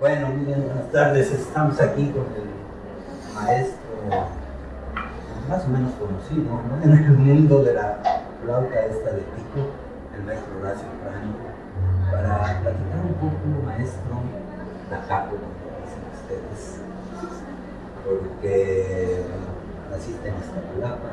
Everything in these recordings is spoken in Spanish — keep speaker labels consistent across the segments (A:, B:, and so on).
A: Bueno, miren, buenas tardes. Estamos aquí con el maestro más o menos conocido ¿no? en el mundo de la flauta esta de pico, el maestro Horacio Franco, para platicar un poco, maestro, la capo, como dicen ustedes, porque naciste en Iztapalapa.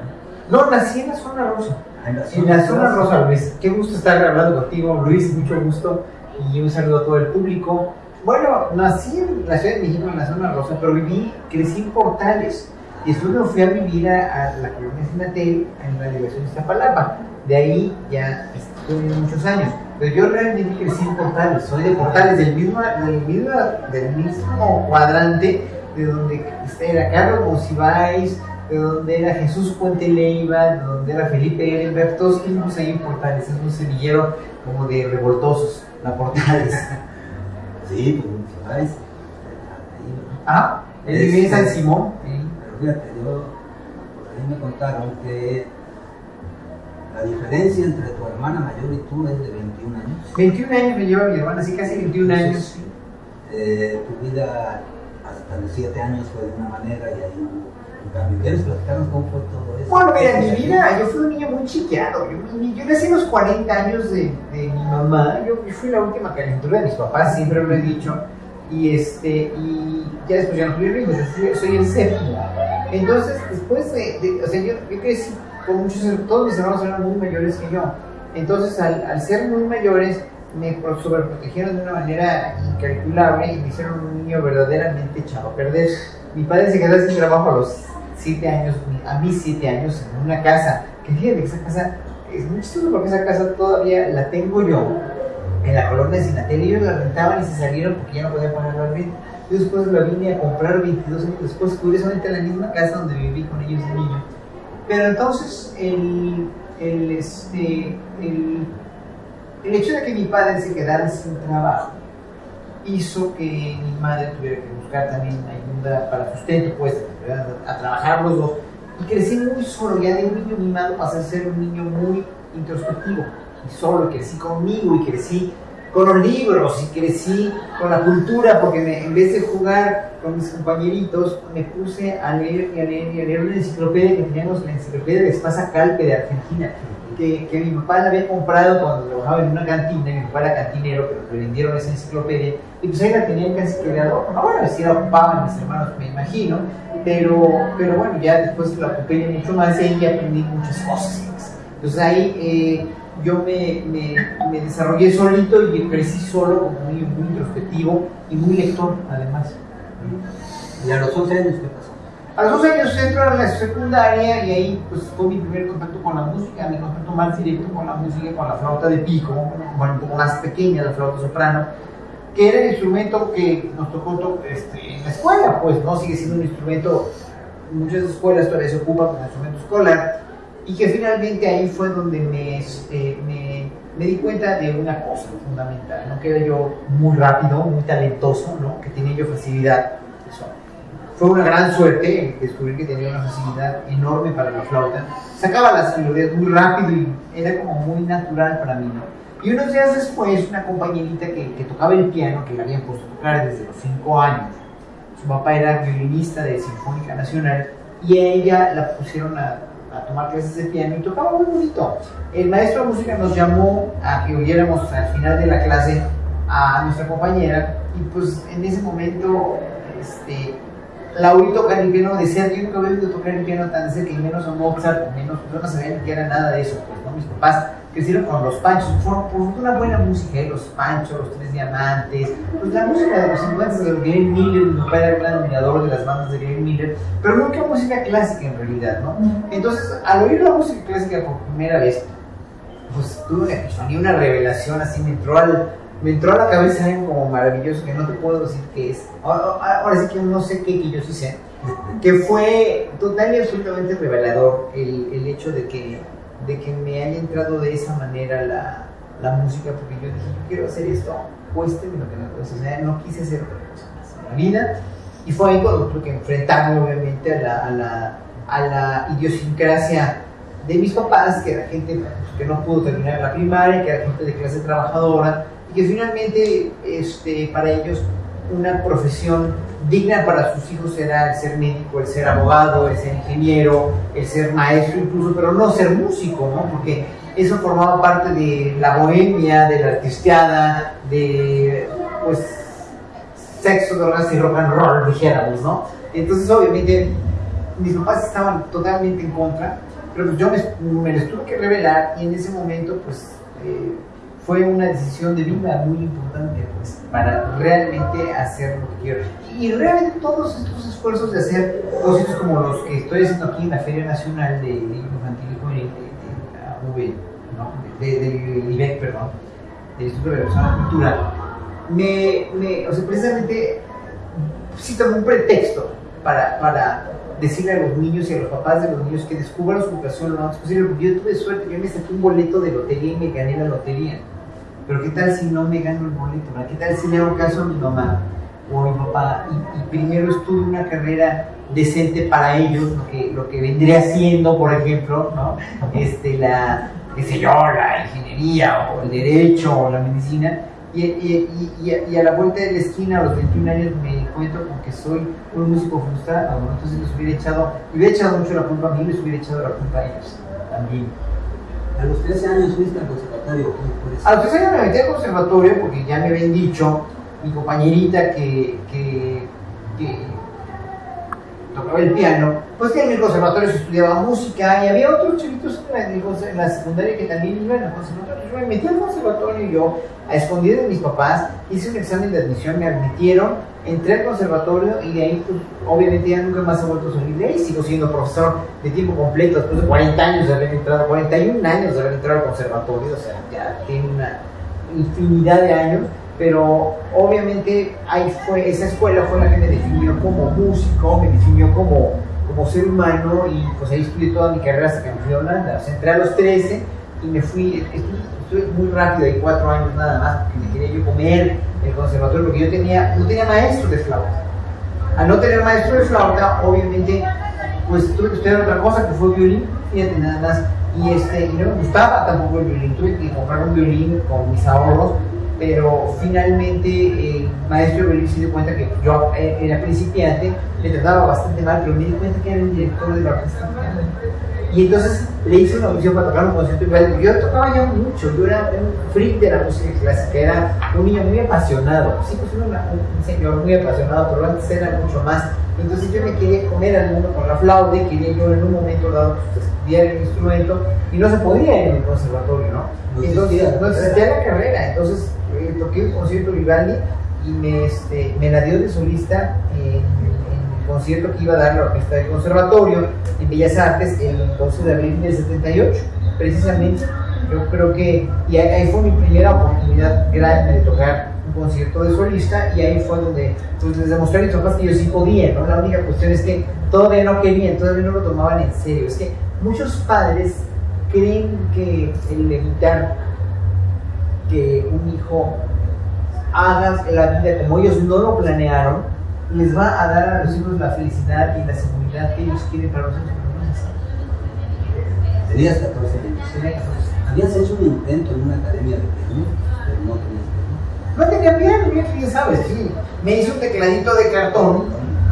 B: No, nací en la zona rosa.
A: Ah, En la
B: En la zona rosa, Luis. Qué gusto estar hablando contigo, Luis. Mucho gusto. Y un saludo a todo el público. Bueno, nací en la Ciudad de México, en la zona rosa, pero viví, crecí en Portales. Y después me fui a vivir a, a la colonia Sinatel, en la delegación de Iztapalapa. De ahí ya estuve muchos años. Pero yo realmente crecí en Portales. Soy de Portales, del mismo, del mismo, del mismo cuadrante de donde era Carlos Monsiváis, de donde era Jesús Puente Leiva, de donde era Felipe Ehrenberg, todos vivimos ahí en Portales, es un semillero como de revoltosos, la Portales.
A: Sí, pues. Ahí, ¿no?
B: ah, él vive en San Simón. sí.
A: Pero fíjate, yo, por ahí me contaron que la diferencia entre tu hermana mayor y tú es de 21 años.
B: 21 años me lleva mi hermana, así casi 21 años.
A: Sí. Eh, tu vida hasta los 7 años fue de una manera y ahí
B: Bueno, mira, mi vida, yo fui un niño muy chiqueado. Yo, yo nací a los 40 años de, de mi mamá. Yo, yo fui la última calentura de mis papás, siempre lo he dicho. Y, este, y ya después ya no tuve hijos, yo soy el séptimo. Entonces, después de, de- o sea, yo, yo crecí con muchos, todos mis hermanos eran muy mayores que yo. Entonces, al, al ser muy mayores, me pro- sobreprotegieron de una manera incalculable y me hicieron un niño verdaderamente echado a perder. Mi padre se quedó sin trabajo a los 7 años, a mis 7 años, en una casa. Que fíjate esa casa es muy chistoso porque esa casa todavía la tengo yo en la colonia Sinatel. Ellos la rentaban y se salieron porque ya no podían pagar la renta. Yo después la vine a comprar 22 años después, curiosamente en la misma casa donde viví con ellos de niño. Pero entonces, el, el, este, el, el hecho de que mi padre se quedara sin trabajo hizo que mi madre tuviera que buscar también ayuda para sustento, pues, a trabajar los dos. Y crecí muy solo, ya de niño mimado pasé a ser un niño muy introspectivo y solo, crecí conmigo y crecí con los libros y crecí con la cultura, porque me- en vez de jugar con mis compañeritos, me puse a leer y a leer y a leer una enciclopedia que teníamos, la enciclopedia de Espasa Calpe de Argentina, que, que mi papá la había comprado cuando trabajaba en una cantina, mi papá era cantinero, pero le vendieron esa enciclopedia, y pues ahí la tenían casi que de adorno. Ahora sí la ocupaban mis hermanos, me imagino, pero, pero bueno, ya después la yo mucho más y aprendí muchas cosas. Entonces ahí eh, yo me, me, me desarrollé solito y crecí solo como niño muy introspectivo y muy lector, además.
A: ¿Y a los 11 años qué pasó?
B: A los 12 años entro a la secundaria y ahí pues fue mi primer contacto con la música, mi contacto más directo con la música, con la flauta de pico, bueno, un poco más pequeña, la flauta soprano, que era el instrumento que nos tocó to- este, en la escuela, pues no sigue siendo un instrumento, muchas escuelas todavía se ocupan como instrumento escolar, y que finalmente ahí fue donde me, este, me, me di cuenta de una cosa fundamental, ¿no? que era yo muy rápido, muy talentoso, ¿no? que tenía yo facilidad. Eso fue una gran suerte descubrir que tenía una facilidad enorme para la flauta. Sacaba las melodías muy rápido y era como muy natural para mí, ¿no? Y unos días después, una compañerita que, que tocaba el piano, que la habían puesto a tocar desde los 5 años, su papá era violinista de Sinfónica Nacional, y a ella la pusieron a, a tomar clases de piano y tocaba muy bonito. El maestro de música nos llamó a que oyéramos al final de la clase a nuestra compañera, y pues en ese momento, este, la oí tocar el piano de cerca, yo nunca había oído tocar el piano tan cerca, y menos a Mozart, menos, yo no sabía que era nada de eso, pues, ¿no? Mis papás crecieron con los panchos, fueron por una buena música, ¿eh? los panchos, los tres diamantes, pues la música de los 50 de Glenn Miller, mi papá era gran admirador de las bandas de Glenn Miller, pero nunca música clásica en realidad, ¿no? Entonces, al oír la música clásica por primera vez, pues tuve una epifanía, una revelación así, me entró al, me entró a la cabeza algo como maravilloso que no te puedo decir qué es. Ahora, ahora sí que no sé qué, que yo sí sé. Que fue total y absolutamente revelador el, el hecho de que, de que me haya entrado de esa manera la, la música, porque yo dije, yo quiero hacer esto, cueste lo que me cueste. O sea, no quise hacer otra cosa más en la vida. Y fue ahí cuando tuve que enfrentarme, obviamente, a la, a la, a la idiosincrasia de mis papás, que era gente pues, que no pudo terminar la primaria, que era gente de clase trabajadora, y que finalmente este, para ellos una profesión digna para sus hijos era el ser médico, el ser abogado, el ser ingeniero, el ser maestro incluso, pero no ser músico, ¿no? Porque eso formaba parte de la bohemia, de la artisteada, de pues sexo, drogas y rock and roll, dijéramos, ¿no? Entonces obviamente mis papás estaban totalmente en contra, pero pues yo me, me les tuve que revelar y en ese momento pues eh, fue una decisión de vida muy importante pues, para realmente hacer lo que quiero. Y realmente todos estos esfuerzos de hacer cosas como los que estoy haciendo aquí en la Feria Nacional de Infantil y Juvenil de, ¿no? de, de, IBEC, perdón, del Instituto de la Cultura, me, me, o sea, precisamente sí un pretexto para, para decirle a los niños y a los papás de los niños que descubran su vocación lo antes posible. Yo tuve suerte, yo me saqué un boleto de lotería y me gané la lotería. Pero ¿qué tal si no me gano el boleto? ¿Qué tal si le hago caso a mi mamá o a mi papá y, primero estudio una carrera decente para ellos, lo que, lo que vendría siendo, por ejemplo, ¿no? este, la, qué sé yo, la ingeniería o el derecho o la medicina, y, y, y, a, la vuelta de la esquina, a los 21 años, me encuentro con que soy un músico frustrado, entonces les hubiera echado, hubiera echado mucho la culpa a mí, les hubiera echado la culpa a ellos también.
A: A los 13 años fuiste al conservatorio.
B: A los 13 años me metí al conservatorio porque ya me habían dicho mi compañerita que, que, que tocaba el piano, pues que en el conservatorio se estudiaba música y había otros chiquitos en la, secundaria que también iban al conservatorio. Yo me metí al conservatorio y yo, a escondidas de mis papás, hice un examen de admisión, me admitieron, entré al conservatorio y de ahí, pues, obviamente ya nunca más he vuelto a salir de ahí. Sigo siendo profesor de tiempo completo después de 40 años de haber entrado, 41 años de haber entrado al conservatorio, o sea, ya tiene una infinidad de años pero obviamente ahí fue, esa escuela fue la que me definió como músico, me definió como, como ser humano y pues ahí estudié toda mi carrera hasta que me fui a Holanda. Entré a los 13 y me fui, estuve, muy rápido, hay cuatro años nada más, porque me quería yo comer el conservatorio, porque yo tenía, no tenía maestro de flauta. Al no tener maestro de flauta, obviamente, pues tuve que estudiar otra cosa que fue violín, fíjate nada más. Y, este, y no me gustaba tampoco el violín, tuve que comprar un violín con mis ahorros pero finalmente el maestro Belén se dio cuenta que yo eh, era principiante, me trataba bastante mal, pero me di cuenta que era el director de la orquesta. Y entonces le hice una audición para tocar un concierto igual. Yo tocaba ya mucho, yo era un freak de la música clásica, era un niño muy apasionado. Sí, pues era un señor muy apasionado, pero antes era mucho más. Entonces yo me quería comer al mundo con la flauta y quería yo en un momento dado pues, estudiar el instrumento y no se podía en el conservatorio, ¿no? Entonces no existía la carrera, entonces eh, toqué un concierto Vivaldi y me, este, me la dio de solista en, el concierto que iba a dar la orquesta del conservatorio en Bellas Artes el 12 de abril del 78, precisamente. Yo creo que, y ahí fue mi primera oportunidad grande de tocar un concierto de solista y ahí fue donde pues, les demostré a mis papás que yo sí podía, ¿no? La única cuestión es que todavía no querían, todavía no lo tomaban en serio. Es que muchos padres creen que el evitar que un hijo haga la vida como ellos no lo planearon, les va a dar a los hijos la felicidad y la seguridad que ellos quieren para los hijos.
A: Tenías 14 años. Habías hecho un intento en una academia de piano, pero no tenías
B: piano. No tenía piano, ya sabes, sí. Me hizo un tecladito de cartón,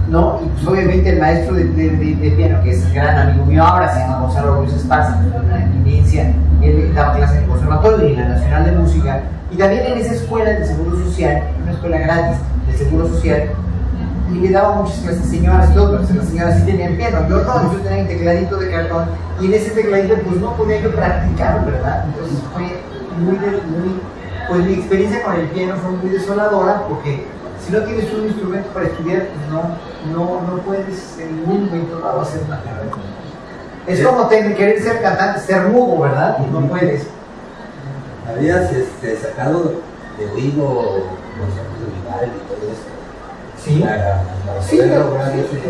B: ¿no? Y pues obviamente el maestro de, de, piano, que es gran amigo mío ahora, se llama Gonzalo Ruiz Esparza, una eminencia él daba clases en el conservatorio y en la Nacional de Música, y también en esa escuela de Seguro Social, una escuela gratis de Seguro Social, y le daba muchas clases señoras y pero las señoras sí tenían piano, yo no, yo tenía un tecladito de cartón, y en ese tecladito pues no podía yo practicar, ¿verdad? Entonces fue muy, muy pues mi experiencia con el piano fue muy desoladora, porque si no tienes un instrumento para estudiar, no, no, no puedes en ningún momento dado hacer una carrera. Es como querer ser cantante, ser mudo, ¿verdad? No puedes.
A: Habías este, sacado de oído conciertos de Vivaldi y todo eso.
B: Sí, sí, claro,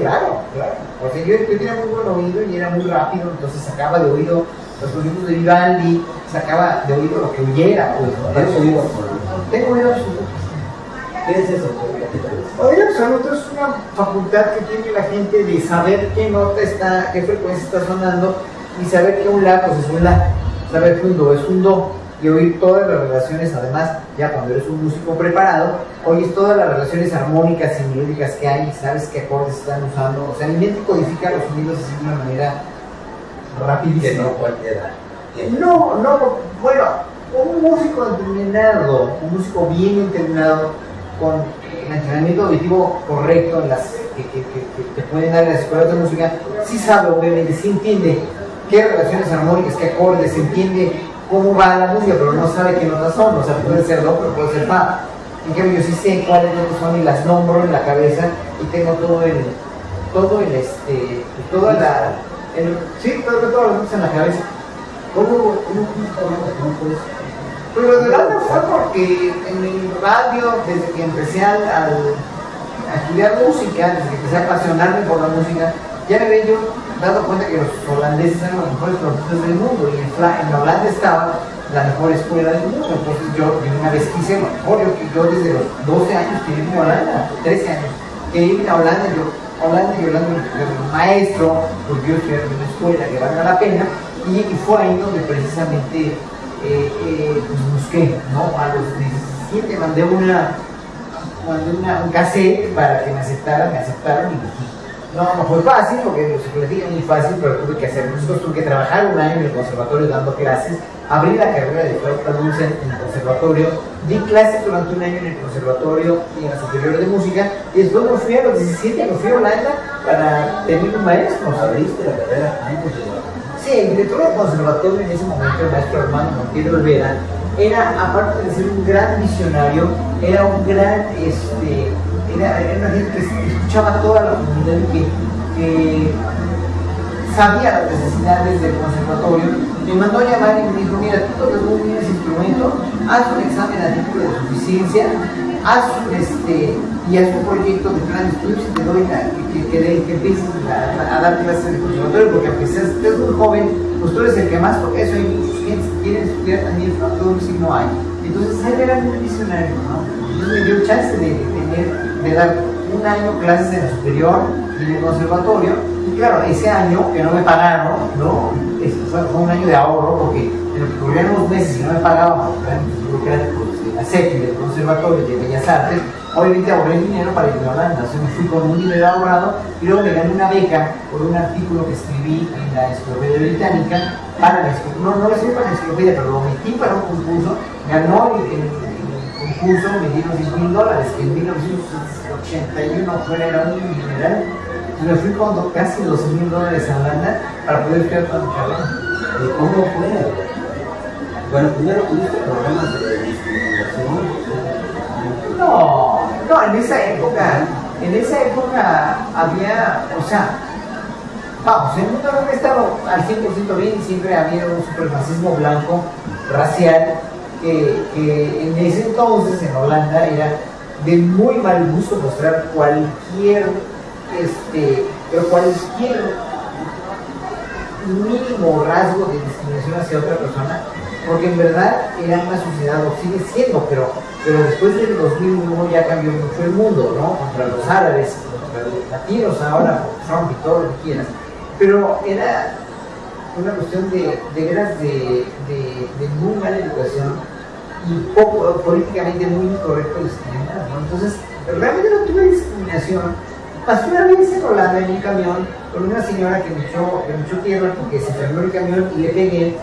B: claro, claro. Porque yo, yo, tenía muy buen oído y era muy rápido, entonces sacaba de oído los conciertos de Vivaldi, sacaba de oído lo que oyera. Pues, oído? Tengo oído absoluto.
A: ¿Qué es eso?
B: Oído absoluto es una facultad que tiene la gente de saber qué nota está, qué frecuencia está sonando y saber que un la pues es un la, saber que un do es un do y oír todas las relaciones, además, ya cuando eres un músico preparado, oyes todas las relaciones armónicas y melódicas que hay, sabes qué acordes están usando, o sea, mi mente codifica los sonidos así de una manera rapidísima.
A: Que no cualquiera.
B: No, no, bueno, un músico entrenado, un músico bien entrenado, con el entrenamiento auditivo correcto las que, que, pueden dar las escuelas de música, sí sabe, obviamente, sí entiende qué relaciones armónicas, qué acordes, entiende cómo va la música, pero no sabe qué notas son, o sea, puede ser do, pero puede ser fa. En cambio, yo sí sé cuáles son y las nombro en la cabeza y tengo todo el, todo el, este, toda la, el, sí, todo, todo lo que en la cabeza.
A: ¿Cómo, cómo que no puedes?
B: Pero lo de radio fue porque en el radio, desde que empecé a estudiar música, desde que empecé a apasionarme por la música, ya me había yo dado cuenta que los holandeses eran los mejores productores del mundo y en, en Holanda estaba la mejor escuela del mundo. Entonces yo, yo una vez quise, mejor, yo, desde los 12 años quería irme a Holanda, 13 años, quería irme a Holanda, yo, Holanda y Holanda yo maestro, porque yo estudié en una escuela que valga la pena, y fue ahí donde precisamente eh, pues busqué, ¿no? A los 17 mandé una, mandé una, un cassette para que me aceptaran, me aceptaron y no, no fue fácil porque se platica muy fácil, pero tuve que hacer cosas, tuve que trabajar un año en el conservatorio dando clases, abrí la carrera de flauta dulce en el conservatorio, di clases durante un año en el conservatorio y en la superior de música, y después me fui a los 17, me fui a Holanda para tener un maestro.
A: Abriste la carrera
B: Sí, el director conservatorio en ese momento, el maestro hermano Montiel Olvera, era, aparte de ser un gran visionario, era un gran, este, era, era una gente que escuchaba toda la comunidad y que, que sabía las necesidades del conservatorio. Me mandó a llamar y me dijo, mira, tú tocas muy bien ese instrumento, haz un examen a título de suficiencia, haz este, y haz un proyecto de plan de estudios y te doy la, que, que, que, que empieces a, dar clases el conservatorio, porque aunque seas, muy joven, pues tú eres el que más toca eso, hay muchos clientes que quieren estudiar también flauta si no hay. Entonces él era muy visionario, ¿no? Entonces me dio chance de, de tener, de dar un año clases en la superior y en el conservatorio, y claro, ese año que no me pagaron, ¿no? Fue, un año de ahorro porque en lo que corrían unos meses y no me pagaban, porque de la CETI, del conservatorio de Bellas Artes, obviamente ahorré dinero para irme a Holanda, sea, me fui con un dinero ahorrado y luego me gané una beca por un artículo que escribí en la Enciclopedia Británica para la no, no lo escribí para la enciclopedia, pero lo metí para un concurso, ganó el, el- el concurso, me dieron 10 mil dólares, que en 1981 fue era un mineral, y me fui con casi 12 mil dólares a Holanda para poder carrera.
A: ¿Y cómo fue? Bueno, primero tuviste problemas de.
B: No, no, en esa época, en esa época había, o sea, vamos, el mundo no ha estado al 100% bien, siempre había un supremacismo blanco, racial, que, que en ese entonces en Holanda era de muy mal gusto mostrar cualquier, este, pero cualquier mínimo rasgo de discriminación hacia otra persona, porque en verdad era una sociedad, o sigue siendo, pero, pero después del 2001 ya cambió mucho el mundo, ¿no? Contra los árabes, contra los latinos ahora, con Trump y todo lo que quieras. Pero era una cuestión de, de veras de, muy mala educación y poco políticamente muy incorrecto discriminar, ¿no? Entonces, realmente no tuve discriminación. Pasé una vez en Holanda en un camión con una señora que me echó, que me echó tierra porque se enfermó el camión y le pegué.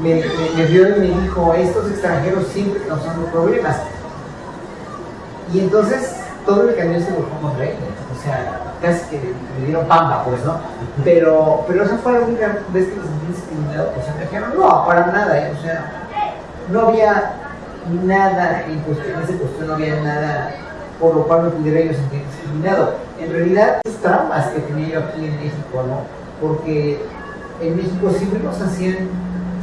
B: Me, me, vio y me dijo, estos extranjeros siempre causando problemas. Y entonces todo el camión se volvió contra ella. O sea, casi que me dieron pamba, pues, ¿no? Pero, pero esa fue la única vez que me sentí discriminado por ser extranjero. No, para nada, ¿eh? O sea, no había nada en cuestión, en esa cuestión no había nada por lo cual me pudiera yo sentir discriminado. En realidad, esas traumas que tenía yo aquí en México, ¿no? Porque en México siempre nos hacían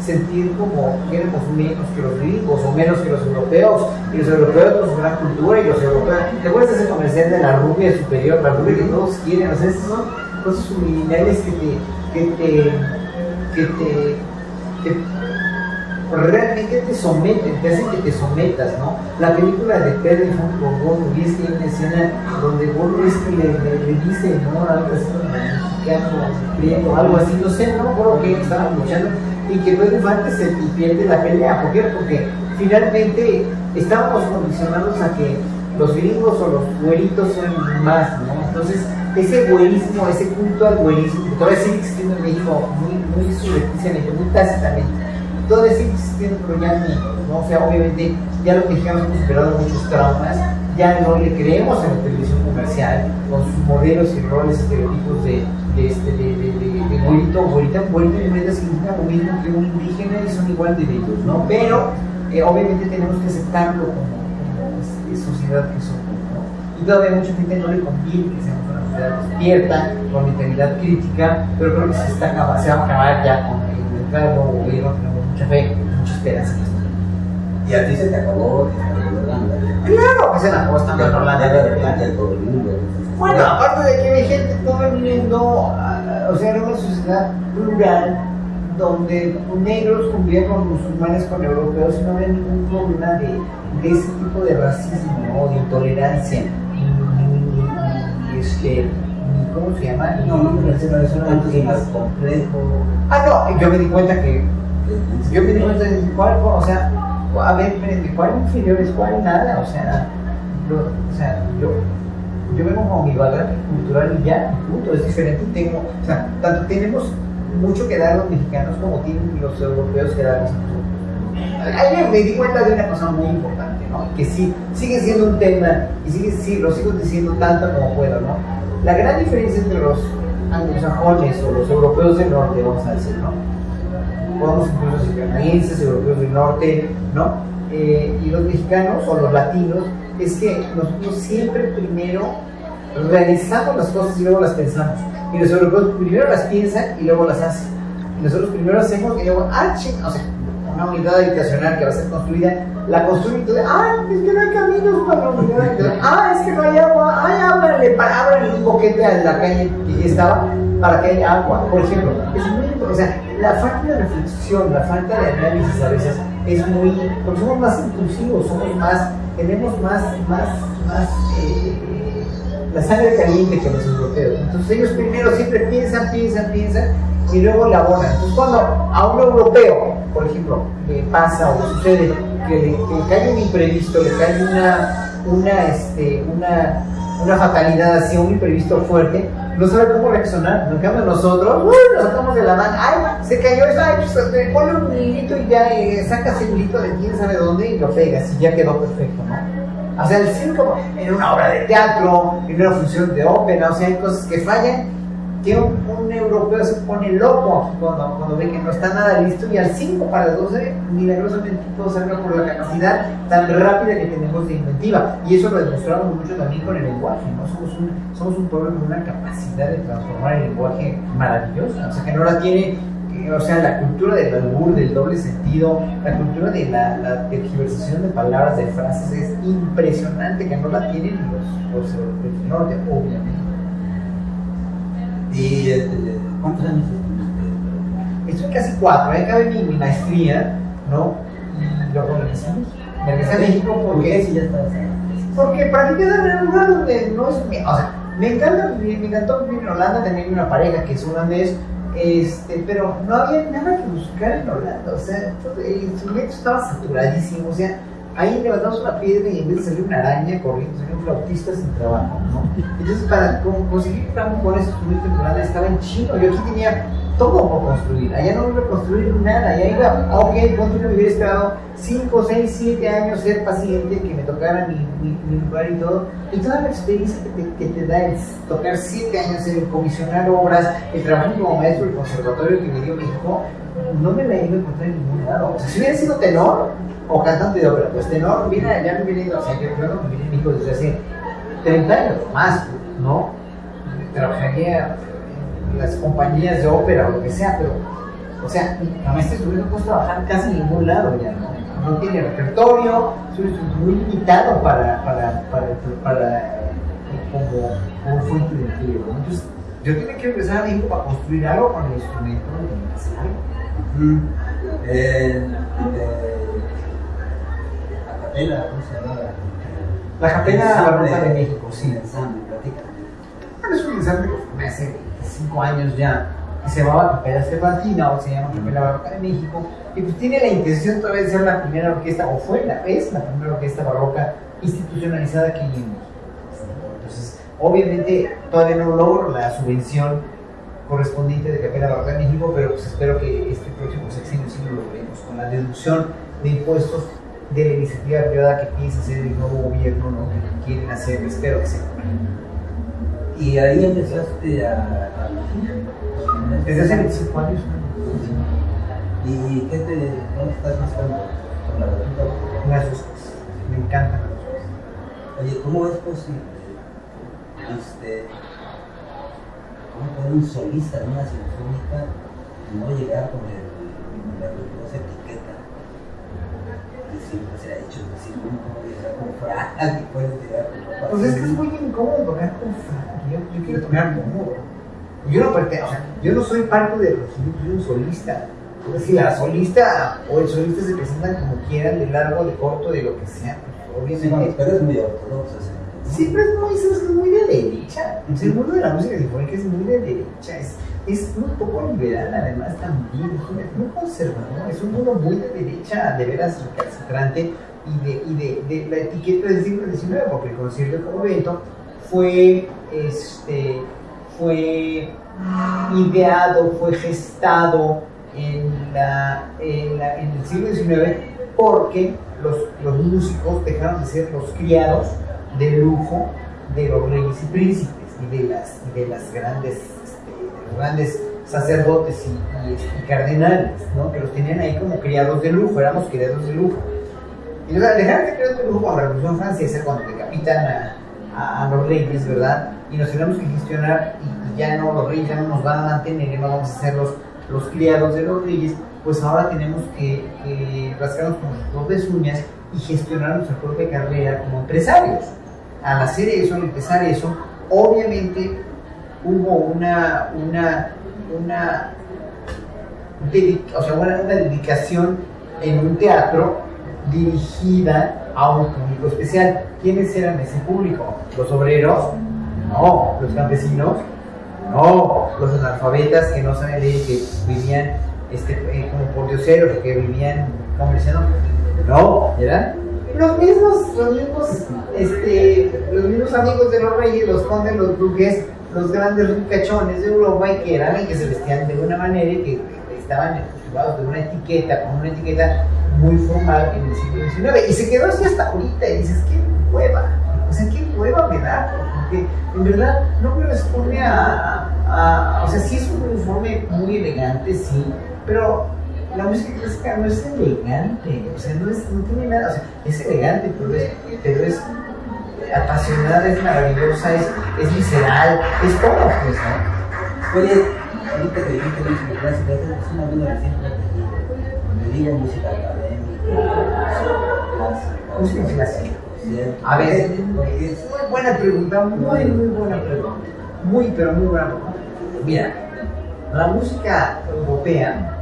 B: sentir como éramos menos que los gringos o menos que los europeos, y los europeos con su gran cultura y los europeos. ¿Te acuerdas de ese comercial de la rubia superior, la rubia que todos quieren? O sea, esas son cosas subliminales que te, que te, que te, realmente te someten, te hacen que te sometas, ¿no? La película de Pedro con Gordo, y es que hay una escena donde Gordo es que le, le, dice, ¿no? Algo así, mexicano, algo así, no sé, no creo que estaban luchando, y que Pedro Infante se pierde la pelea, ¿por qué? Porque finalmente estábamos condicionados a que los gringos o los güeritos son más, ¿no? Entonces, ese güerismo, ese culto al güerismo, que todavía sigue existiendo en México muy, muy subrepticiamente, muy tácitamente, todavía sigue existiendo, pero ya ¿no? O sea, obviamente, ya los mexicanos hemos superado muchos traumas, ya no le creemos a la televisión comercial, con sus modelos y roles estereotipos de, de, este, güerito, güerita, güerito y güerita significa lo mismo que un indígena y son igual de bellos, ¿no? Pero, eh, obviamente tenemos que aceptarlo como, como este, sociedad que somos, ¿no? Y todavía mucha gente no le conviene que seamos una sociedad despierta, con mentalidad crítica, pero creo que se, está, se va a acabar ya con el entrada del nuevo gobierno, tenemos mucha fe, mucha esperanza.
A: Y a ti se te acabó
B: Claro que se la acabó estando en Holanda. Bueno, aparte de que hay gente todo el mundo, o sea, era una sociedad rural donde negros convivían con musulmanes, con europeos, y no había ningún problema de, de ese tipo de racismo, de intolerancia, este, ¿cómo se llama?
A: No, no, pero eso es un más complejo.
B: Ah, no, yo me di cuenta que, yo me di cuenta de cuál, o sea, a ver, ¿cuál inferiores? ¿Cuál nada? O sea, yo, o sea, yo, yo vengo con mi bagaje cultural y ya, punto, es diferente. Tengo, o sea, tanto tenemos mucho que dar los mexicanos como tienen los europeos que darnos a nosotros. Ahí me, di cuenta de una cosa muy importante, ¿no? Que sí, sigue siendo un tema y sigue, sí, lo sigo diciendo tanto como puedo, ¿no? La gran diferencia entre los anglosajones o los europeos del norte, vamos a decir, ¿no? Podemos incluso decir canadienses, europeos del norte, ¿no? Eh, y los mexicanos o los latinos, es que nosotros siempre primero realizamos las cosas y luego las pensamos. Y los europeos primero las piensan y luego las hacen. Y nosotros primero hacemos y luego, ah, ching, o sea, una unidad habitacional que va a ser construida, la construyen y todo, ah, es que no hay caminos para la unidad habitacional, ah, es que no hay agua, ay, ábranle, ábranle un boquete a la calle que ya estaba para que haya agua, por ejemplo. Es muy importante, o sea, la falta de reflexión, la falta de análisis a veces es muy, porque somos más impulsivos, somos más, tenemos más, más, más, eh, la sangre caliente que los europeos. Entonces ellos primero siempre piensan, piensan, piensan y luego elaboran. Entonces cuando a un europeo, por ejemplo, le pasa o sucede que le, que cae un imprevisto, le cae una, una, este, una, una fatalidad así, un imprevisto fuerte, no sabe cómo reaccionar. En cambio nosotros, ¡uy! nos sacamos de la mano, ¡ay! Se cayó eso, ¡ay! Pues, te pone un hilito y ya eh, sacas el hilito de quién sabe dónde y lo pegas y ya quedó perfecto, ¿no? O sea, el circo en una obra de teatro, en una función de ópera, o sea, hay cosas que fallan, que un, europeo se pone loco cuando, cuando ve que no está nada listo y al 5 para las 12, milagrosamente todo salga por la capacidad tan rápida que tenemos de inventiva. Y eso lo demostramos mucho también con el lenguaje, ¿no? Somos un, somos un pueblo con una capacidad de transformar el lenguaje maravillosa, o sea, que no la tiene o sea, la cultura del albur, del doble sentido, la cultura de la, la tergiversación de palabras, de frases, es impresionante que no la tienen los, los europeos del norte, obviamente.
A: ¿Y este, cuántos años
B: Estoy casi cuatro, ahí acabé mi, mi maestría, ¿no? Y luego regresé a México. Me regresé a México
A: ¿Por
B: porque
A: si ya estás
B: porque para qué quedar en un lugar donde no es mi. O sea, me encanta vivir, me encantó vivir en Holanda, tener una pareja que es holandés, este, pero no había nada que buscar en Holanda. O sea, todo- el instrumento estaba saturadísimo. O sea, ahí levantamos una piedra y en vez de salir una araña corriendo, salía un flautista sin trabajo, ¿no? Entonces, para co- conseguir trabajo con instrumento en Holanda estaba en chino. Yo aquí tenía todo por construir. Allá no iba a construir nada. Allá iba, ah, ok, ponte me hubiera esperado 5, 6, 7 años ser paciente, que me tocara mi, mi, mi lugar y todo. Y toda la experiencia que te, que te da el tocar 7 años en comisionar obras, el trabajo como maestro del conservatorio que me dio México, no me la iba a encontrar en ningún lado. O sea, si hubiera sido tenor o cantante de ópera, pues tenor, mira, ya hubiera ido, o sea, yo no me a México desde hace 30 años más, ¿no? Trabajaría en las compañías de ópera o lo que sea, pero, o sea, la maestra no puedes trabajar casi en ningún lado ya, ¿no? No tiene repertorio, es muy limitado para, para, para, para, como, como de empleo, ¿no? Entonces, yo tenía que regresar a para construir algo con el instrumento y hacer algo.
A: Capela, ¿cómo se llama?
B: La capela barroca de México,
A: sí.
B: sí.
A: ensamble, platícame.
B: Bueno, es un ensamble que hace 5 años ya, que se llamaba Capela Cervantina, o se llama Capela Barroca de México, y pues tiene la intención todavía de ser la primera orquesta, o fue la, es la primera orquesta barroca institucionalizada que hay en México. Entonces, obviamente todavía no logro la subvención correspondiente de Capela Barroca de México, pero pues espero que este próximo sexenio sí lo logremos, con la deducción de impuestos de la iniciativa privada que piensa hacer el nuevo gobierno, ¿no? que quieren hacer, espero que sea.
A: Y ahí empezaste a.
B: Desde hace 25 años.
A: ¿Y qué te. ¿Dónde estás la batuta.
B: Las dos cosas. Me encantan las dos cosas.
A: Oye, ¿cómo es posible este, cómo puede un solista de una sinfónica no llegar con, el, con que siempre se ha hecho? Es decir, no, no con frac y con ropa
B: Pues es que es muy incómodo tocar con Frank. Yo, yo quiero tocar cómodo. Yo no pertenezco, sea, yo no soy parte de los yo soy un solista. Es decir, la solista o el solista se presentan como quieran, de largo, de corto, de lo que sea. Pues,
A: Sí,
B: obviamente.
A: pero es muy ortodoxo. ¿no?
B: Siempre es muy, es muy de derecha. O sea, el mundo de la música sinfónica es muy de derecha. Es, es muy poco liberal, además, también. Es muy conservador. Es un mundo muy de derecha, de veras recalcitrante. Y de, y de, la etiqueta del siglo XIX, porque el concierto de convento fue, este, fue ideado, fue gestado en, la, en, la- en el siglo XIX porque los, los músicos dejaron de ser los criados de lujo de los reyes y príncipes y de las, y de las grandes, grandes sacerdotes y, y, y cardenales, ¿no? que los tenían ahí como criados de lujo, éramos criados de lujo. Y sea, dejaron de criados de lujo con la Revolución Francesa cuando decapitan a, a, a los reyes, ¿verdad? Y nos tenemos que gestionar y, y ya no, los reyes ya no nos van a mantener, no vamos a ser los, los criados de los reyes, pues ahora tenemos que, que rascarnos con nuestras propias uñas y gestionar nuestra propia carrera como empresarios. Al hacer eso, al empezar eso, obviamente hubo una, una, una, dedicación en un teatro dirigida a un público especial. ¿Quiénes eran ese público? ¿Los obreros? No. ¿Los campesinos? No. ¿Los analfabetas que no saben leer, que vivían este, eh, como por dioseros, que vivían comerciando? No. ¿Eran? Los mismos, los mismos, este, los mismos amigos de los reyes, los condes, los duques, los grandes ricachones de Europa y que eran y que se vestían de una manera y que estaban acostumbrados de una etiqueta, con una etiqueta muy formal en el siglo XIX. Y se quedó así hasta ahorita y dices, qué hueva, o sea, qué hueva me da, porque en verdad no corresponde a, a- o sea, sí es un uniforme muy elegante, sí, pero la música clásica no es elegante, o sea, no, es, no tiene nada, o sea, es elegante, pero es, pero es apasionada, es maravillosa, es, es visceral, es todo, pues, ¿no?
A: Oye, ahorita que dijiste música clásica, esa es una buena recién protegida. Me digo música académica, clásica,
B: Música clásica. A ver,
A: es
B: Muy buena pregunta, muy, muy buena pregunta. Muy, pero muy buena pregunta. Mira, la música europea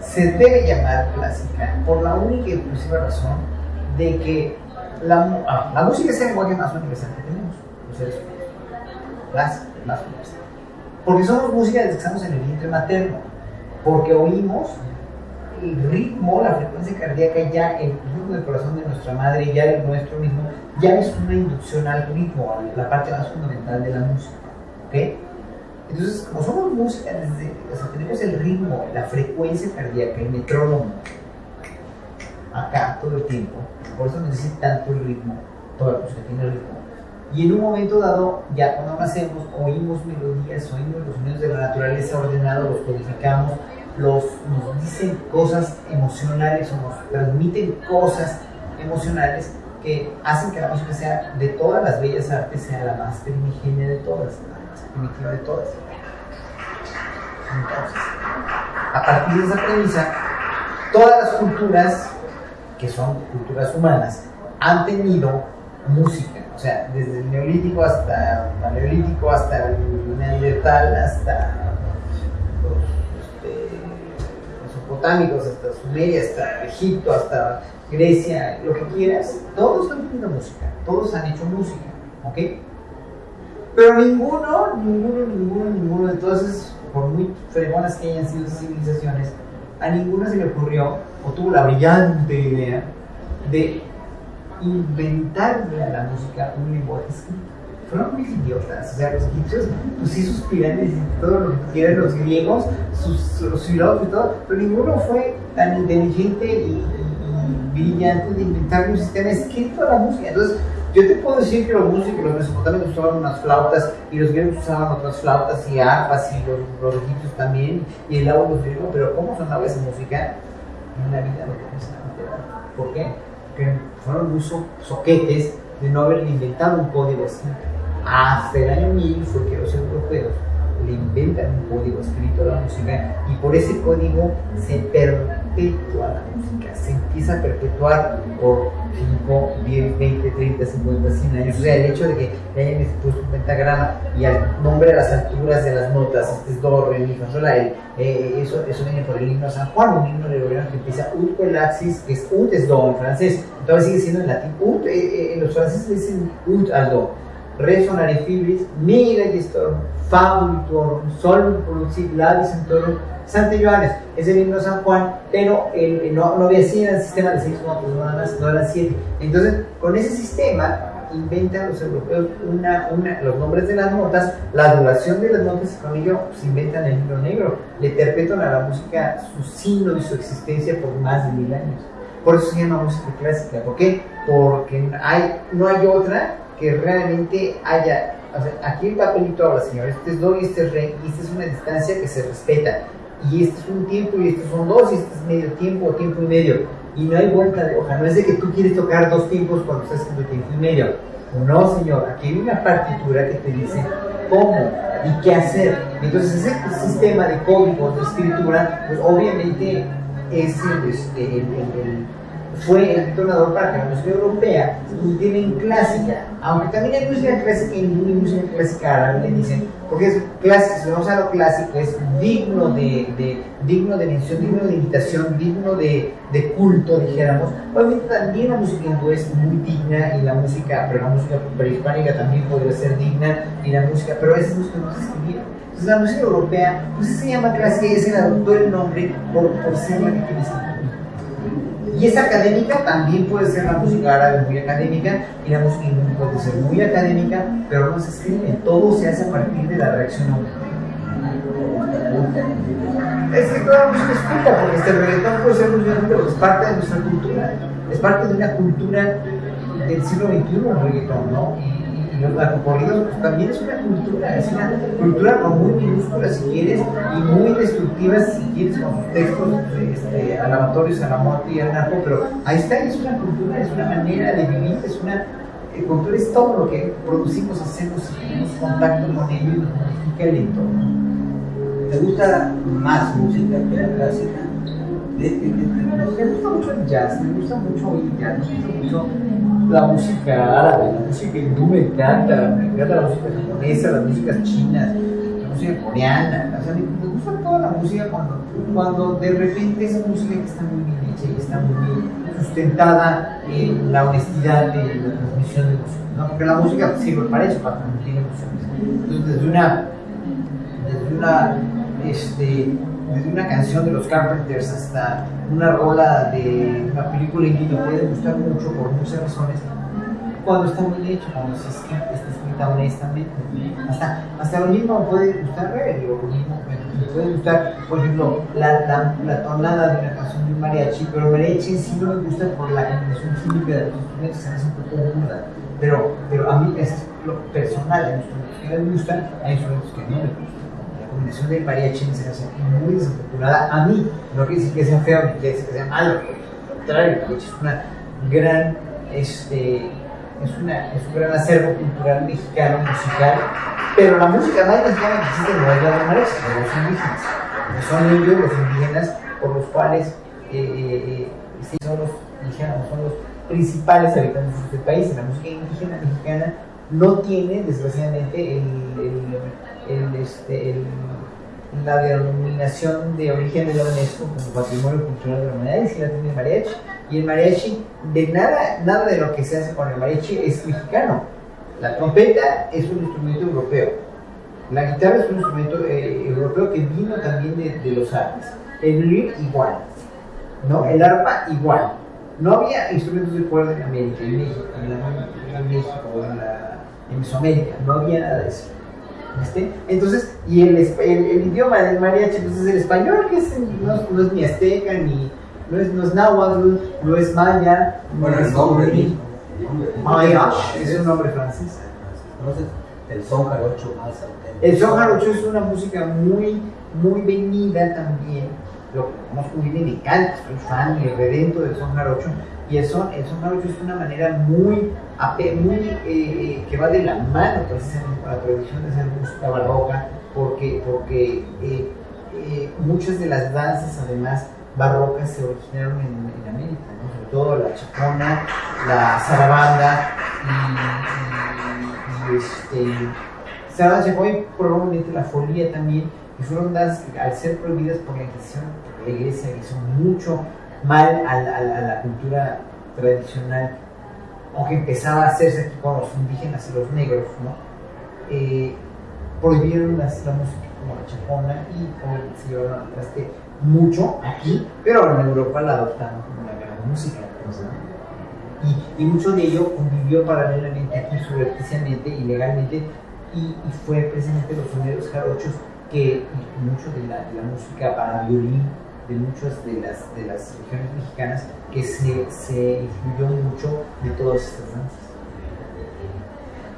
B: se debe llamar clásica por la única y exclusiva razón de que la, ah, música es el lenguaje más universal que tenemos, los seres más universal. Porque somos música desde que estamos en el vientre materno, porque oímos el ritmo, la frecuencia cardíaca, ya el ritmo del corazón de nuestra madre, ya el nuestro mismo, ya es una inducción al ritmo, la parte más fundamental de la música. ¿ok? Entonces, como somos música, desde, o sea, tenemos el ritmo, la frecuencia cardíaca, el metrónomo, acá todo el tiempo, por eso dice tanto el ritmo, toda la música tiene ritmo. Y en un momento dado, ya cuando nacemos, oímos melodías, oímos los sonidos de la naturaleza ordenados, los codificamos, los, nos dicen cosas emocionales o nos transmiten cosas emocionales que hacen que la música sea, de todas las bellas artes, sea la más primigenia de todas, la más primitiva de todas. Entonces, a partir de esa premisa, todas las culturas, que son culturas humanas, han tenido música. O sea, desde el neolítico hasta el paleolítico, hasta el neandertal, hasta los, este, mesopotámicos, hasta Sumeria, hasta Egipto, hasta Grecia, lo que quieras, todos han tenido música, todos han hecho música, ¿ok? Pero ninguno, ninguno, ninguno, ninguno, entonces, por muy fregonas que hayan sido esas civilizaciones, a ninguno se le ocurrió o tuvo la brillante idea de inventar de la música un lenguaje escrito. Fueron muy idiotas, o sea, los egipcios, pues sí, sus pirámides y todo lo que quieran, los griegos, sus, los filósofos y todo, pero ninguno fue tan inteligente y, y brillante de inventar un sistema escrito de la música. Entonces, yo te puedo decir que los músicos, los mesopotámicos usaban unas flautas y los griegos usaban otras flautas y arpas y los, los egipcios también y el agua los griegos, pero ¿cómo sonaba esa música? En la vida lo vamos a. ¿Por qué? Porque fueron muy so soquetes de no haber inventado un código así. Hasta el año 1000 fue que los europeos le inventan un código escrito a la música y por ese código se perpetúa la música, se empieza a perpetuar por 5, 10, 20, 30, 50, 100 años. O sea, el hecho de que hayan puesto un pentagrama y al nombre de las alturas de las notas, este es do, re, mi, fa, sol, eh, eso, eso viene por el himno de San Juan, un himno gobierno que empieza ut el axis, que es ut es do en francés, entonces sigue siendo en latín ut, eh, eh, los franceses dicen ut al do re sonare fibris, mi registorum, fa ulitorum, sol producit labis entorum, Santa Joanes, es el himno San Juan, pero el, el, no, no había sido el sistema de seis notas, nada más, no eran siete. Entonces, con ese sistema inventan los europeos una, una, los nombres de las notas, la duración de las notas y con ello pues, inventan el libro negro, le perpetúan a la música su signo y su existencia por más de mil años. Por eso se llama música clásica. ¿Por qué? Porque hay, no hay otra que realmente haya. O sea, aquí el papelito habla, señor. Este es do y este es re, y esta es una distancia que se respeta. Y este es un tiempo y estos son dos, y este es medio tiempo o tiempo y medio. Y no hay vuelta de hoja. No es de que tú quieres tocar dos tiempos cuando estás haciendo tiempo y medio. No, señor. Aquí hay una partitura que te dice cómo y qué hacer. Entonces, ese sistema de códigos de escritura, pues obviamente es el, el, el fue el detonador para que la música europea cultive en clásica, aunque también hay música clásica y música clásica árabe, dicen, porque es clásico, si vamos a lo clásico, es digno de, de, digno de mención, digno de imitación, digno de, de, culto, dijéramos. Obviamente también la música hindú es muy digna y la música, pero la música prehispánica también podría ser digna y la música, pero esa música no se escribieron. Entonces la música europea, pues se llama clásica y se le adoptó el nombre por, por ser la que tiene y es académica, también puede ser la música árabe muy académica. Y la música puede ser muy académica, pero no se escribe, todo se hace a partir de la reacción Es que toda música es culta, porque este reggaetón puede ser música, pero es parte de nuestra cultura, es parte de una cultura del siglo XXI el reggaetón, ¿no? Pues, también es una cultura, es una cultura muy minúscula si quieres y muy destructiva si quieres con sus textos este, alabatorios a la muerte y al narco, pero ahí está, es una cultura, es una manera de vivir, es una eh, cultura, es todo lo que producimos, hacemos y tenemos contacto con ello y nos modifica el entorno.
A: ¿Te gusta más música que la clásica?
B: Me gusta mucho el jazz, me gusta mucho oír jazz, me gusta mucho la música árabe, la música hindú me encanta, me encanta la música japonesa, las músicas chinas, la música coreana, o sea, me, gusta toda la música cuando, cuando de repente esa música que está muy bien hecha y está muy bien sustentada en la honestidad de la transmisión de música, ¿no? porque la música sirve para eso, para transmitir emociones. Entonces, desde una, desde una, este, desde una canción de los Carpenters hasta una rola de una película indie puede gustar mucho por muchas razones cuando está muy hecho, cuando se escrita, está escrita honestamente. Hasta, hasta lo mismo puede gustar digo, lo mismo puede gustar, por ejemplo, la, la, la, tonada de una canción de un mariachi, pero mariachi sí no me gusta por la combinación química de los instrumentos, se me hace un poco burda. Pero, pero a mí es lo personal, hay instrumentos que me gustan, hay instrumentos que no me gustan combinación de mariachi se hace muy desafortunada a mí. No quiere decir que sea feo ni que sea malo, lo contrario, es una gran, este, es, una, es un gran acervo cultural mexicano, musical, pero la música más mexicana que existe no es la de los indígenas. Son ellos los indígenas por los cuales eh, eh, sí, son los indígenas, son los principales habitantes de este país. La música indígena mexicana no tiene, desgraciadamente, el, este, la denominación de origen de la UNESCO como Patrimonio Cultural de la Humanidad y si la tiene mariachi. Y el mariachi, de nada, nada de lo que se hace con el mariachi es mexicano. La trompeta es un instrumento europeo. La guitarra es un instrumento eh, europeo que vino también de, de los Alpes. El violín igual. ¿no? El arpa igual. No había instrumentos de cuerda en América, en México, en, la, en Mesoamérica. No había nada de eso. Entonces, y el, el, el, idioma del mariachi pues es el español, que es, no, no, es ni azteca, ni, no es, no es náhuatl, no es maya.
A: Bueno,
B: no
A: el nombre,
B: es un nombre francés.
A: Entonces, el son jarocho más auténtico.
B: El son jarocho es una música muy, muy venida también. Lo conozco bien, me encanta, soy fan y redento del son jarocho. Y el son, el son jarocho es una manera muy, muy eh, eh, que va de la mano precisamente con la tradición de hacer música barroca, porque, porque eh, muchas de las danzas además barrocas se originaron en, en América, sobre todo la chacona, la zarabanda y, y- y, este, y probablemente la folía también, que fueron que al ser prohibidas por la Inquisición, la iglesia hizo mucho mal a la, cultura tradicional, aunque empezaba a hacerse aquí con los indígenas y los negros, ¿no? Eh, prohibieron las- la música como la chacona y como se llevaron al traste mucho aquí, pero en Europa la adoptaron como la gran música. Y, y mucho de ello convivió paralelamente aquí subrepticiamente y legalmente y, y fue precisamente los sonidos jarochos que mucho de la, de la música para violín de muchas de las, de las regiones mexicanas que se, se influyó mucho de todas estas danzas.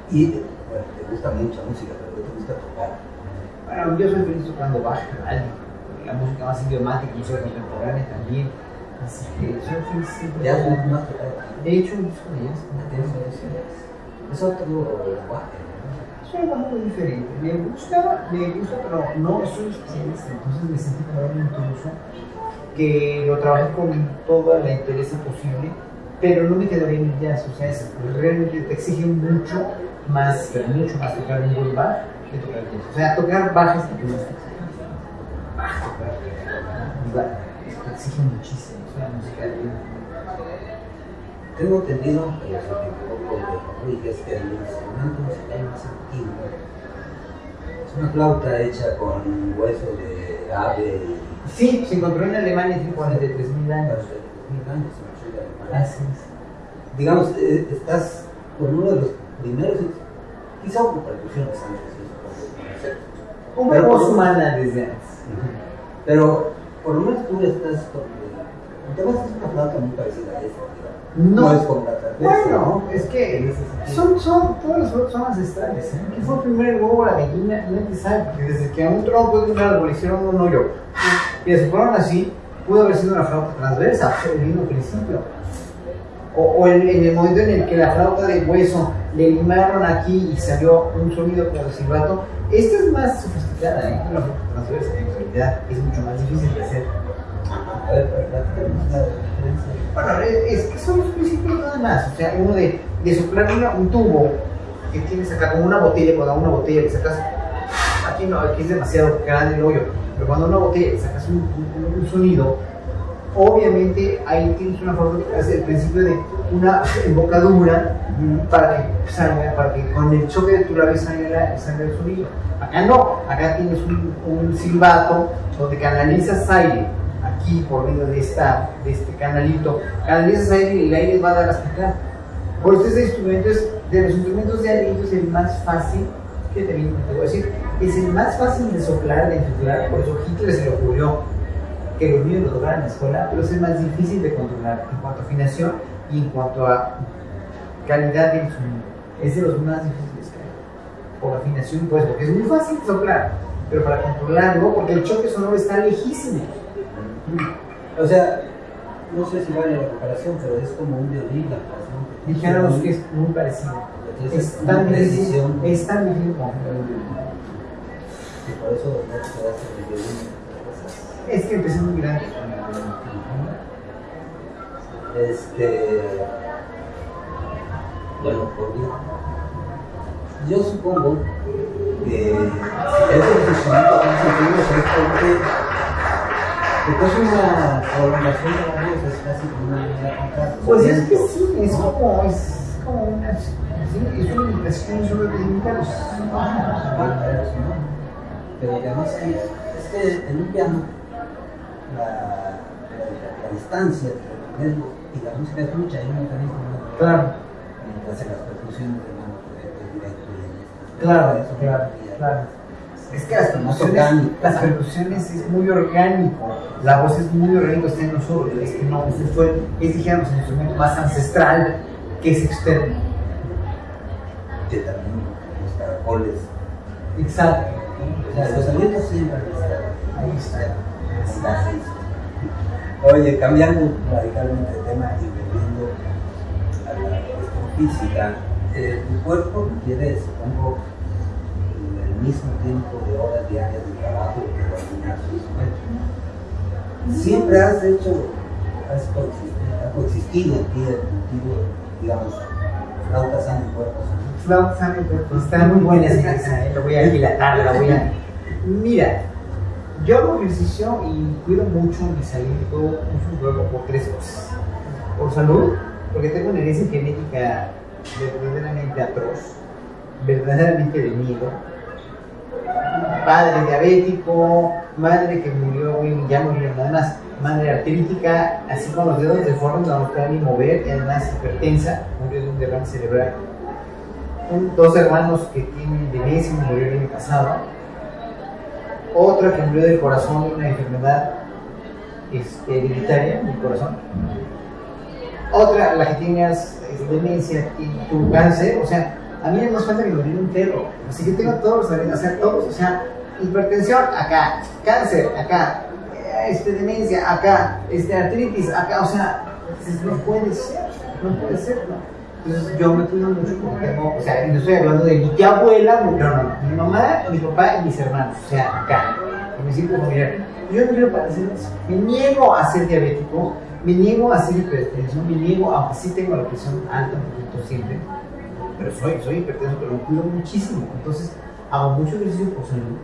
A: Y bueno, te gusta mucha música, pero ¿qué te gusta tocar?
B: Bueno, yo soy feliz tocando ¿vale? la música más idiomática, música contemporánea también. Así que soy feliz siempre.
A: Ya has tocado.
B: De hecho, un disco de jazz,
A: tienes eso. Es otro lenguaje. ¿No?
B: Diferente. Me gusta, me gusta, pero no soy especialista. Entonces me sentí como un intruso que lo trabajé con toda la interés posible, pero no me quedaría en el jazz. O sea, es, realmente te exige mucho más, pero mucho más tocar un buen bar que tocar jazz. O sea, tocar baja es lo que exige. Baja, tocar te exige muchísimo. Es una música de
A: Tengo entendido, pero si me equivoco, de Rodríguez, que el instrumento musical más antiguo es una flauta hecha con hueso de ave y
B: Sí, se encontró en Alemania hace 43.000 años.
A: hace mil años de Alemania. Digamos, eh, estás con uno de los primeros, quizá hubo percusiones antes, Pero
B: voz
A: por-
B: humana desde antes.
A: Pero por lo menos tú estás con. Además es una flauta muy parecida a esta,
B: No.
A: es como la.
B: Bueno, es que son, son, todas las flores son ancestrales. ¿eh? ¿Qué fue primero el huevo o la gallina? Nadie sabe, porque desde que a un tronco de un árbol hicieron un hoyo y se fueron así, pudo haber sido una flauta transversa, el mismo principio. O, o en, en el momento en el que la flauta de hueso le limaron aquí y salió un sonido como de silbato, esta es más sofisticada, ¿eh? La flauta transversa, en realidad es mucho más difícil de hacer.
A: A ver, la diferencia.
B: Bueno, es que son los principios nada más. O sea, uno de, de soplar una- un tubo que tienes acá, como una botella, cuando una botella le sacas. Aquí no, aquí es demasiado grande el hoyo, pero cuando una botella le sacas un, un- un sonido, obviamente ahí tienes una forma que hace el principio de una embocadura para que salga, para que con el choque de tu labio salga, salga el sonido. Acá no, acá tienes un, un silbato donde canalizas aire aquí por medio de, esta, de este canalito, canalizas aire y el aire va a dar hasta acá. Por este instrumento es de los instrumentos de aliento es el más fácil, que te, voy a decir, es el más fácil de soplar, de inflar, por eso Hitler se le ocurrió que los niños lo tocaran en la escuela, pero es el más difícil de controlar en cuanto a afinación y en cuanto a calidad del sonido. Es de los más difíciles que hay. Por afinación, pues, porque es muy fácil de soplar, pero para controlarlo, porque el choque sonoro está lejísimo.
A: O sea, no sé si vale la comparación, pero es como un violín la canción.
B: Dijéramos que es muy parecido.
A: Entonces,
B: Es tan
A: precisión
B: es tan difícil como un violín.
A: y por eso no te quedaste en el violín.
B: Es que empecé muy grande.
A: Este. Bueno, por mí. Yo supongo que si es el antiguo es porque, porque es una prolongación de la voz, es casi como una.
B: Pues es que sí, es como, es como una, sí, es una imitación sobre los
A: Pero además es que en un piano la, la, la distancia entre el y la música es mucha, hay un mecanismo muy
B: Claro.
A: mientras en las percusiones
B: Claro,
A: eso
B: claro, claro. Es que las percusiones, las percusiones es muy orgánico, la voz es muy orgánico, está en nosotros, es que no, ese fue, es dijéramos el instrumento más ancestral que es externo.
A: que también los caracoles.
B: Exacto.
A: Los alientos siempre estado.
B: Ahí está.
A: Oye, cambiando radicalmente de tema y volviendo a la cuestión física, eh, tu cuerpo requiere, supongo, el mismo tiempo de horas diarias de trabajo que su instrumento. Siempre has hecho, has coexistido, ha coexistido en ti digamos, flauta sana y cuerpo.
B: Flauta sana y cuerpo. Está muy buena esa, eh, lo voy a dilatar, la voy a... Mira, yo hago ejercicio y cuido mucho mi salud, mi cuerpo por tres cosas. Por salud, porque tengo una herencia genética verdaderamente atroz, verdaderamente de miedo. Padre diabético, madre que murió, güey, ya murió nada más, madre artrítica, así con los dedos deformes, no nos pueden ni mover, y además hipertensa, murió de un derrame cerebral. Dos hermanos que tienen demencia, uno murió el año pasado. Otra que murió del corazón de una enfermedad este, hereditaria del corazón. Otra, la que tiene demencia, tiene tu cáncer, o sea, a mí no me falta que me un perro. Así que tengo todos o sea, todos, o sea, hipertensión acá, cáncer acá, este, demencia acá, este, artritis acá, o sea, no puede ser, no puede ser, ¿no? Entonces yo me cuido mucho porque tengo, o sea, no estoy hablando de mi tía abuela, no, no, no, mi mamá, mi papá y mis hermanos, o sea, acá, en mi círculo familiar. Yo no quiero padecer eso. Me niego a ser diabético, me niego a ser hipertenso, me niego, aunque sí tengo la presión alta un poquito siempre, pero soy, soy hipertenso, pero me cuido muchísimo. Entonces hago mucho ejercicio por salud,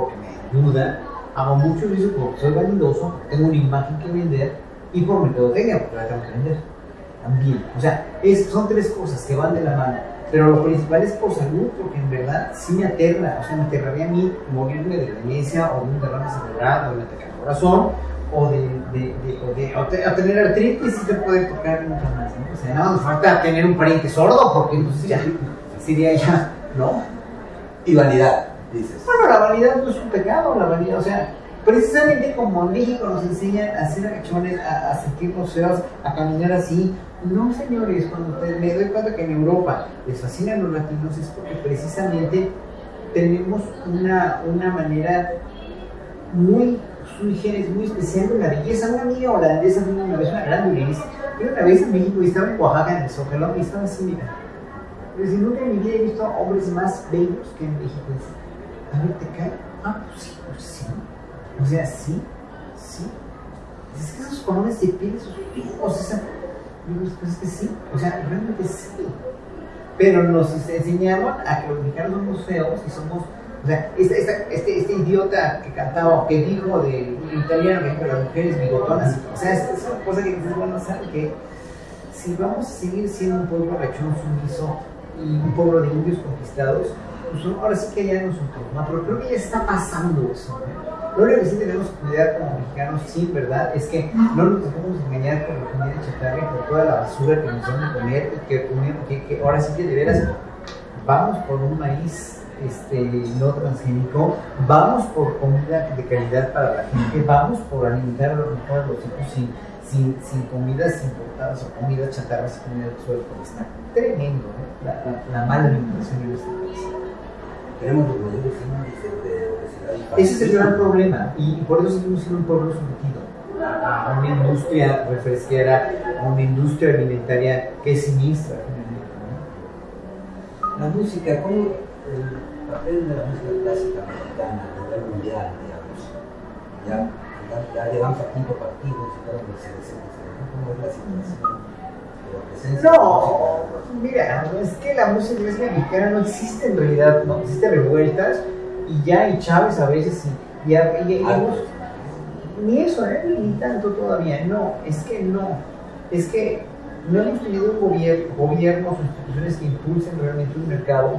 B: porque me ayuda, hago mucho ejercicio porque soy vanidoso, tengo una imagen que vender y por mercadotecnia, porque la tengo que vender también. O sea, es- son tres cosas que van de la mano. Pero lo principal es por salud, porque en verdad sí me aterra. O sea, me aterraría a mí morirme de demencia o de un derrame cerebral o de un ataque al corazón o de, de, de, o de o te- o tener artritis y te puede tocar nunca más. ¿no? O sea, nada más falta tener un pariente sordo, porque entonces ya sería ya, ¿no?
A: Y vanidad,
B: Bueno, la vanidad no es un pecado, la vanidad, o sea, precisamente como en México nos enseñan a hacer agachones, a, a sentirnos feos, a caminar así. No, señores, cuando te- me doy cuenta que en Europa les fascinan los latinos es porque precisamente tenemos una, una manera muy sui generis, muy especial de la belleza. Una amiga holandesa vino una vez, una gran violinista, vino una vez en México y estaba en Oaxaca, en el Zócalo, y estaba así, mira. Pero si nunca en mi vida he visto hombres más bellos que en México. Dice, a ver, ¿te cae? Ah, pues sí, pues sí. O sea, sí, sí. Es que esos colores de piel, esos feos, esa... Pues es que sí, o sea, realmente sí. Pero nos enseñaron a que los feos y somos... O sea, este, esta- este, este idiota que cantaba, que dijo de italiano, que las mujeres bigotonas, o sea, es, una cosa que dices, bueno, ¿saben qué? Si vamos a seguir siendo un pueblo rechón sumiso y un pueblo de indios conquistados, pues ahora sí que ya ¿no? Pero creo que ya está pasando eso. Lo único que sí tenemos que cuidar como mexicanos, sí, ¿verdad? Es que no nos dejemos engañar por la comida chatarra y por toda la basura que nos dan de comer y que, que, que ahora sí que de veras vamos por un maíz este, no transgénico, vamos por comida de calidad para la gente, vamos por alimentar a los mejor a los hijos sin, sin, sin comidas importadas o comidas chatarras y comida del suelo, está tremendo ¿eh? la, la, la mala alimentación en este país.
A: Tenemos los de.
B: Ese es el gran problema y, por eso seguimos siendo un pueblo sometido a una industria refresquera, a una industria alimentaria que es siniestra finalmente. ¿no?
A: La música, ¿cómo el papel de la música clásica mexicana a nivel mundial, digamos? Ya, ya, ya llegamos a quinto partido, se desea, ¿no? ¿Cómo es la situación?
B: No, mira, es que la música clásica mexicana no existe en realidad, no existe revueltas y ya, y Chávez a veces, y, y, y- y
A: Ah.
B: ni eso, ¿eh? ni tanto todavía, no, es que no, es que no hemos tenido un gobierno, gobiernos o instituciones que impulsen realmente un mercado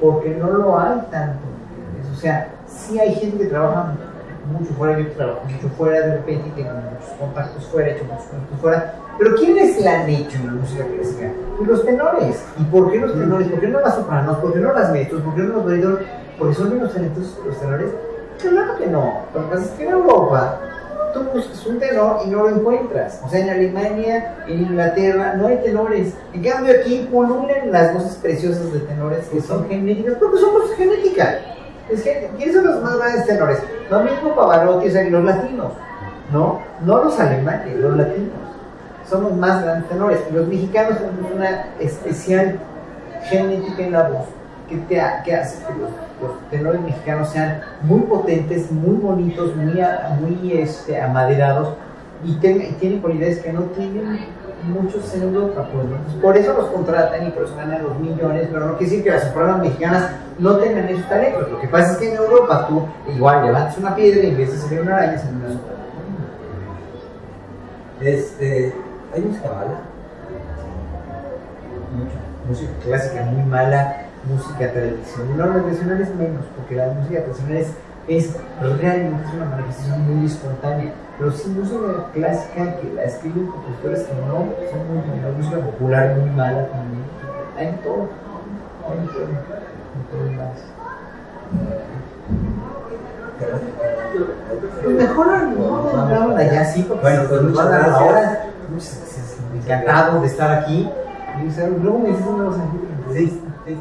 B: porque no lo hay tanto, ¿entiendes? O sea, sí hay gente que trabaja mucho fuera, yo trabajo mucho fuera de repente, tengo muchos contactos fuera, he hecho muchos contactos fuera, pero ¿quiénes la han hecho en la música clásica? Pues los tenores. ¿Y por qué los tenores? ¿Por qué no las sopranos? ¿Por qué no las mezzosopranos? ¿Por qué no los barítonos? Porque son menos talentosos que los tenores. Claro que no. Lo que pasa es que en Europa tú buscas un tenor y no lo encuentras. O sea, en Alemania, en Inglaterra, no hay tenores. En cambio, aquí pululan las voces preciosas de tenores que son genéticas, porque son voces genéticas. Es que, ¿quiénes son los más grandes tenores? Lo mismo Pavarotti, o sea, los latinos, ¿no? No los alemanes, los latinos. Somos más grandes tenores. Los mexicanos tenemos una especial genética en la voz que, te que hace que los, los tenores mexicanos sean muy potentes, muy bonitos, muy, muy este, amaderados y tienen cualidades que no tienen muchos en Europa. Pues, por eso los contratan y por eso ganan los millones, pero no quiere decir que las sopranos mexicanas no tengan esos talentos. Lo que pasa es que en Europa tú igual levantas una piedra y en vez de salir una araña, sale una.
A: Este, ¿Hay música mala?
B: mucha música clásica muy mala, música tradicional, no, la tradicional es menos, porque la música tradicional es, es realmente es una manifestación muy espontánea, pero sí música clásica que la escriben compositores que no son muy buenas, música popular muy mala también, hay en todo, hay en todo, en todo más. Pues mejor no, allá sí, porque
A: Bueno, pues muchas gracias.
B: ahora. Muchas gracias, encantado de estar aquí. Luego me dices una cosa
A: sí, sí, sí.